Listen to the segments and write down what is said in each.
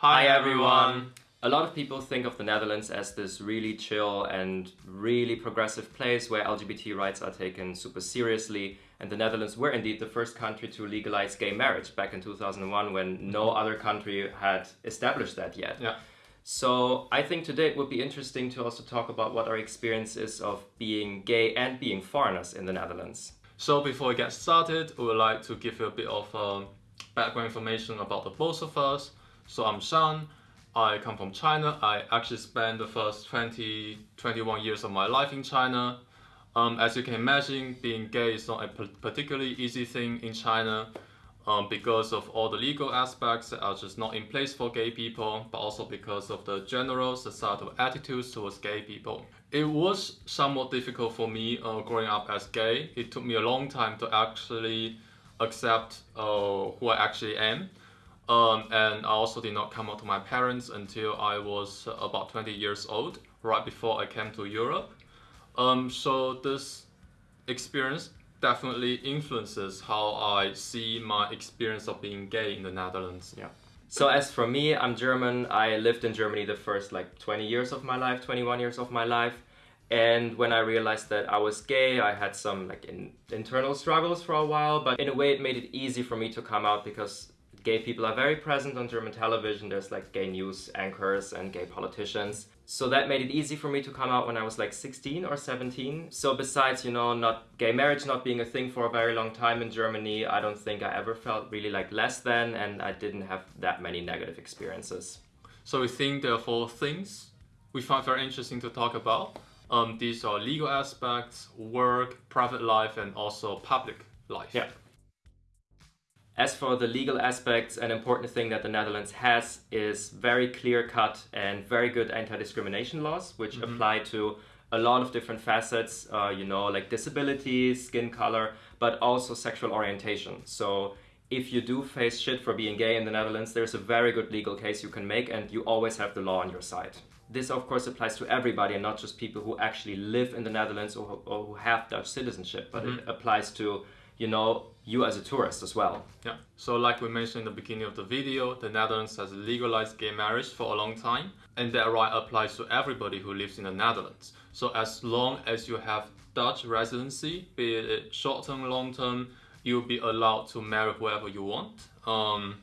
Hi, everyone. A lot of people think of the Netherlands as this really chill and really progressive place where LGBT rights are taken super seriously. And the Netherlands were indeed the first country to legalize gay marriage back in 2001 when no other country had established that yet. Yeah. So I think today it would be interesting to also talk about what our experience is of being gay and being foreigners in the Netherlands. So before we get started, we would like to give you a bit of um, background information about the both of us. So I'm Sean. I come from China. I actually spent the first 20, 21 years of my life in China. Um, as you can imagine, being gay is not a particularly easy thing in China um, because of all the legal aspects that are just not in place for gay people, but also because of the general societal attitudes towards gay people. It was somewhat difficult for me uh, growing up as gay. It took me a long time to actually accept uh, who I actually am. Um, and I also did not come out to my parents until I was about 20 years old, right before I came to Europe. Um, so this experience definitely influences how I see my experience of being gay in the Netherlands. Yeah. So as for me, I'm German. I lived in Germany the first like 20 years of my life, 21 years of my life. And when I realized that I was gay, I had some like in, internal struggles for a while, but in a way it made it easy for me to come out because gay people are very present on German television. There's like gay news anchors and gay politicians. So that made it easy for me to come out when I was like 16 or 17. So besides, you know, not gay marriage not being a thing for a very long time in Germany, I don't think I ever felt really like less than and I didn't have that many negative experiences. So we think there are four things we find very interesting to talk about. Um, these are legal aspects, work, private life, and also public life. Yeah. As for the legal aspects, an important thing that the Netherlands has is very clear-cut and very good anti-discrimination laws, which mm -hmm. apply to a lot of different facets, uh, you know, like disability, skin color, but also sexual orientation. So if you do face shit for being gay in the Netherlands, there's a very good legal case you can make and you always have the law on your side. This of course applies to everybody and not just people who actually live in the Netherlands or, or who have Dutch citizenship, but mm -hmm. it applies to you know, you as a tourist as well. Yeah, so like we mentioned in the beginning of the video, the Netherlands has legalized gay marriage for a long time, and that right applies to everybody who lives in the Netherlands. So as long as you have Dutch residency, be it short-term, long-term, you'll be allowed to marry whoever you want. Um,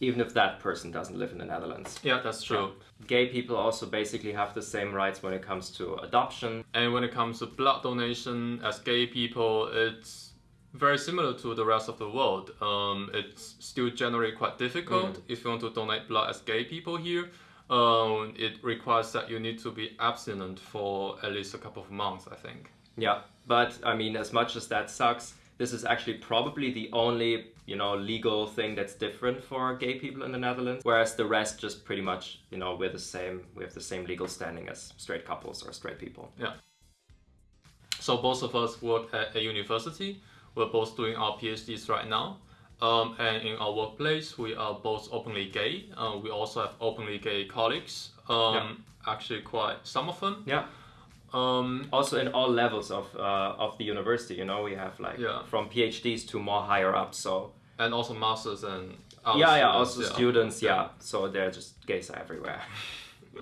even if that person doesn't live in the Netherlands. Yeah, that's true. Yeah. Gay people also basically have the same rights when it comes to adoption. And when it comes to blood donation, as gay people, it's very similar to the rest of the world. Um, it's still generally quite difficult mm. if you want to donate blood as gay people here. Um, it requires that you need to be abstinent for at least a couple of months, I think. Yeah, but I mean, as much as that sucks, this is actually probably the only, you know, legal thing that's different for gay people in the Netherlands. Whereas the rest just pretty much, you know, we're the same, we have the same legal standing as straight couples or straight people. Yeah. So both of us work at a university. We're both doing our PhDs right now. Um, and in our workplace, we are both openly gay. Uh, we also have openly gay colleagues. Um, yeah. Actually, quite some of them. Yeah. Um, also, in all levels of uh, of the university, you know, we have like yeah. from PhDs to more higher up. So and also masters and yeah, yeah, also yeah. students. Yeah. yeah, so they're just gays everywhere.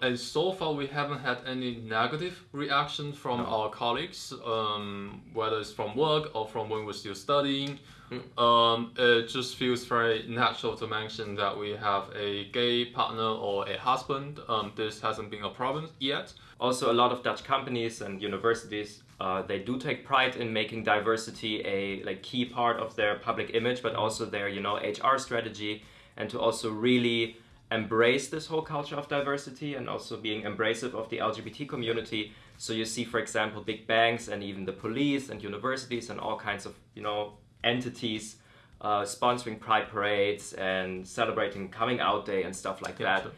and so far we haven't had any negative reaction from no. our colleagues, um, whether it's from work or from when we're still studying. Mm. Um, it just feels very natural to mention that we have a gay partner or a husband. Um, this hasn't been a problem yet. Also, a lot of Dutch companies and universities uh, they do take pride in making diversity a like key part of their public image, but also their you know HR strategy, and to also really embrace this whole culture of diversity and also being embracive of the LGBT community. So you see, for example, big banks and even the police and universities and all kinds of, you know, entities uh, sponsoring pride parades and celebrating coming out day and stuff like yeah, that. Sure.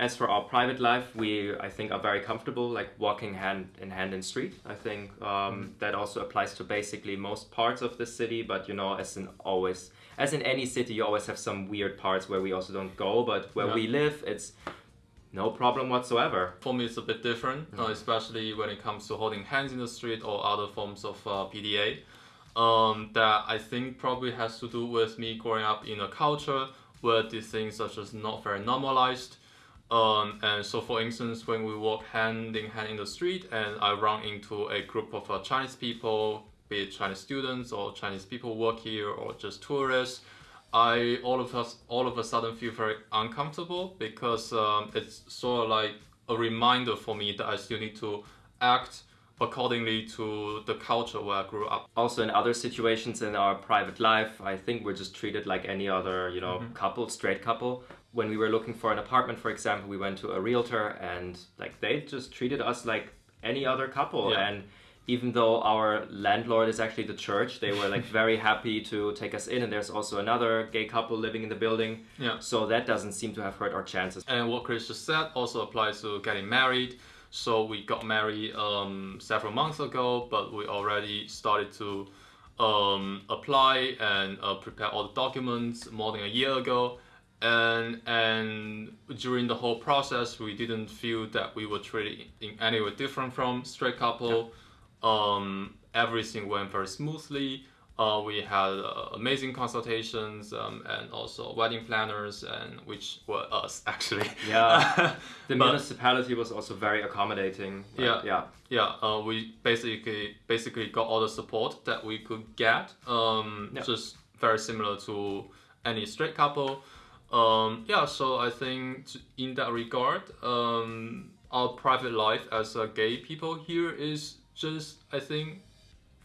As for our private life, we, I think, are very comfortable, like walking hand in hand in street. I think um, mm that also applies to basically most parts of the city, but you know, as in always, as in any city, you always have some weird parts where we also don't go, but where yeah. we live, it's no problem whatsoever. For me, it's a bit different, mm. uh, especially when it comes to holding hands in the street or other forms of uh, PDA. Um, that I think probably has to do with me growing up in a culture where these things are just not very normalized. Um, and so, for instance, when we walk hand in hand in the street, and I run into a group of uh, Chinese people, be it Chinese students or Chinese people work here or just tourists, I all of us all of a sudden feel very uncomfortable because um, it's sort of like a reminder for me that I still need to act accordingly to the culture where I grew up. Also, in other situations in our private life, I think we're just treated like any other, you know, couple, straight couple. When we were looking for an apartment, for example, we went to a realtor and like they just treated us like any other couple. Yeah. And even though our landlord is actually the church, they were like very happy to take us in. And there's also another gay couple living in the building. Yeah. So that doesn't seem to have hurt our chances. And what Chris just said also applies to getting married. So we got married um, several months ago, but we already started to um, apply and uh, prepare all the documents more than a year ago. And and during the whole process, we didn't feel that we were treated in any way different from straight couple. Um, everything went very smoothly. Uh, we had uh, amazing consultations um, and also wedding planners, and which were us actually. Yeah. The But- municipality was also very accommodating. Like, Yeah. Yeah. yeah, uh, we basically basically got all the support that we could get. Um, Yeah. Just very similar to any straight couple. Um, yeah, so I think in that regard, um, our private life as a gay people here is just I think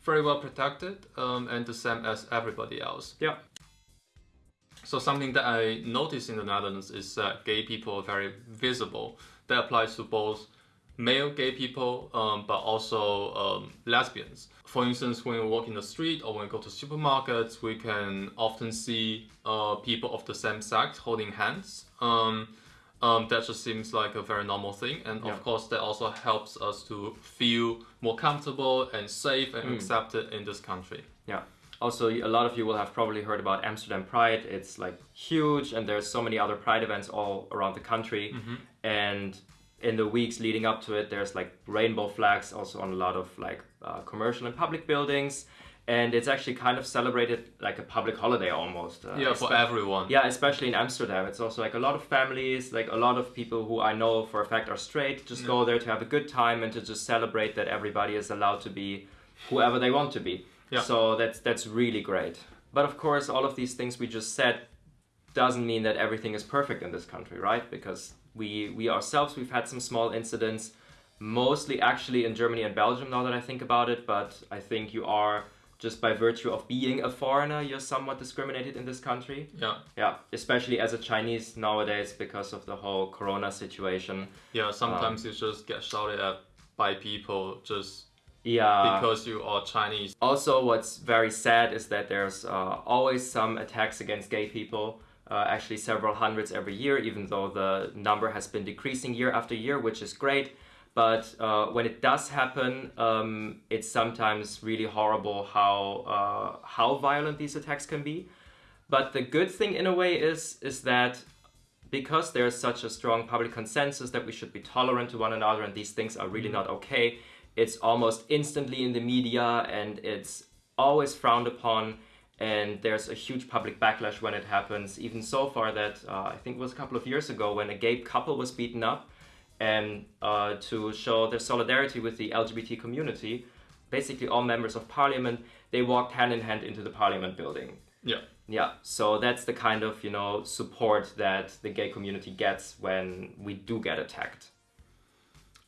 very well protected um, and the same as everybody else. Yeah. So something that I noticed in the Netherlands is that gay people are very visible. That applies to both male gay people, um, but also um, lesbians. For instance, when we walk in the street or when we go to supermarkets, we can often see uh, people of the same sex holding hands. Um, um, that just seems like a very normal thing, and Yeah. of course, that also helps us to feel more comfortable and safe Mm. and accepted in this country. Yeah. Also, a lot of you will have probably heard about Amsterdam Pride. It's like huge, and there's so many other Pride events all around the country. And in the weeks leading up to it, there's like rainbow flags also on a lot of like uh, commercial and public buildings. And it's actually kind of celebrated like a public holiday almost. Uh, Yeah, for everyone. yeah, especially in Amsterdam. It's also like a lot of families, like a lot of people who I know for a fact are straight, just go there to have a good time and to just celebrate that everybody is allowed to be whoever they want to be. Yeah. So that's that's really great. But of course, all of these things we just said doesn't mean that everything is perfect in this country, right? Because we we ourselves we've had some small incidents, mostly actually in Germany and Belgium. Now that I think about it, but I think you are just by virtue of being a foreigner, you're somewhat discriminated in this country. Yeah. Yeah, especially as a Chinese nowadays because of the whole Corona situation. Yeah, sometimes you just get shouted at by people just Yeah. because you are Chinese. also, what's very sad is that there's uh, always some attacks against gay people. Uh, actually, several hundreds every year, even though the number has been decreasing year after year, which is great. But uh, when it does happen, um, it's sometimes really horrible how uh, how violent these attacks can be. But the good thing, in a way, is is that because there's such a strong public consensus that we should be tolerant to one another and these things are really not okay, it's almost instantly in the media and it's always frowned upon. And there's a huge public backlash when it happens. Even so far that uh, I think it was a couple of years ago when a gay couple was beaten up, and uh, to show their solidarity with the LGBT community, basically all members of parliament they walked hand in hand into the parliament building. Yeah. Yeah, so that's the kind of you know support that the gay community gets when we do get attacked.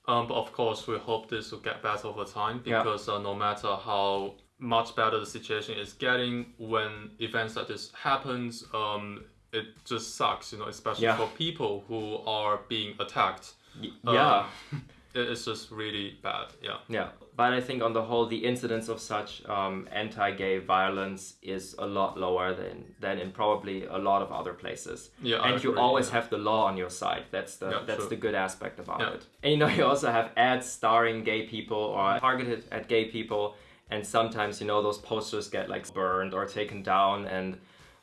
Um, but of course, we hope this will get better over time Yeah. because uh, no matter how much better the situation is getting, when events like this happens, um, it just sucks, you know, especially Yeah. for people who are being attacked. Y- Uh, yeah, It- It's just really bad. Yeah. yeah. But I think on the whole, the incidence of such um, anti-gay violence is a lot lower than than in probably a lot of other places. Yeah, I and you agree, always yeah. have the law on your side. That's the Yeah, that's true. the good aspect about it. And you know, you also have ads starring gay people or targeted at gay people, and sometimes you know those posters get like burned or taken down. And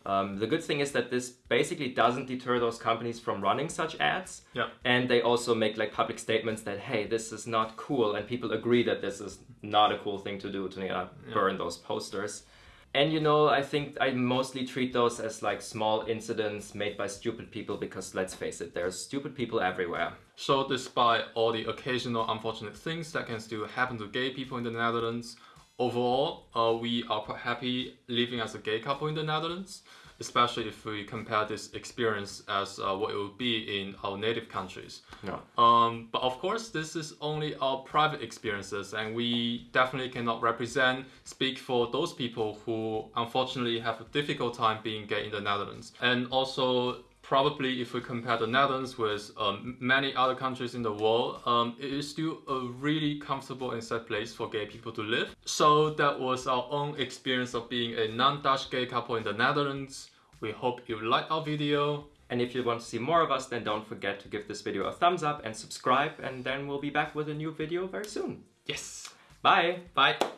um, the good thing is that this basically doesn't deter those companies from running such ads. Yeah. And they also make like public statements that hey, this is not cool, and people agree that this is not a cool thing to do to you know, burn those posters. And you know, I think I mostly treat those as like small incidents made by stupid people because let's face it, there's stupid people everywhere. So despite all the occasional unfortunate things that can still happen to gay people in the Netherlands, overall, uh, we are quite happy living as a gay couple in the Netherlands, especially if we compare this experience as uh, what it would be in our native countries. Yeah. Um, but of course, this is only our private experiences, and we definitely cannot represent, speak for those people who unfortunately have a difficult time being gay in the Netherlands. And also, probably if we compare the Netherlands with um, many other countries in the world, um, it is still a really comfortable and safe place for gay people to live. So that was our own experience of being a non-Dutch gay couple in the Netherlands. We hope you liked our video. And if you want to see more of us, then don't forget to give this video a thumbs up and subscribe, and then we'll be back with a new video very soon. Yes. Bye! Bye.